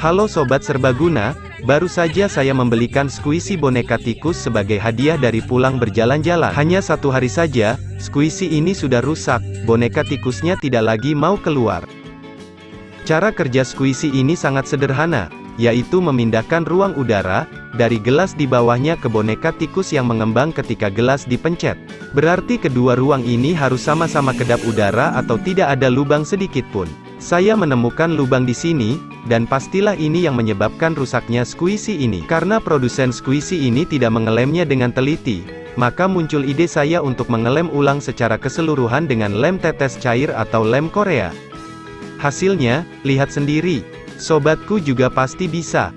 Halo Sobat Serbaguna, baru saja saya membelikan squishy boneka tikus sebagai hadiah dari pulang berjalan-jalan. Hanya satu hari saja, squishy ini sudah rusak, boneka tikusnya tidak lagi mau keluar. Cara kerja squishy ini sangat sederhana, yaitu memindahkan ruang udara, dari gelas di bawahnya ke boneka tikus yang mengembang ketika gelas dipencet. Berarti kedua ruang ini harus sama-sama kedap udara atau tidak ada lubang sedikit pun. Saya menemukan lubang di sini, dan pastilah ini yang menyebabkan rusaknya squishy ini. Karena produsen squishy ini tidak mengelemnya dengan teliti, maka muncul ide saya untuk mengelem ulang secara keseluruhan dengan lem tetes cair atau lem Korea. Hasilnya, lihat sendiri. Sobatku juga pasti bisa.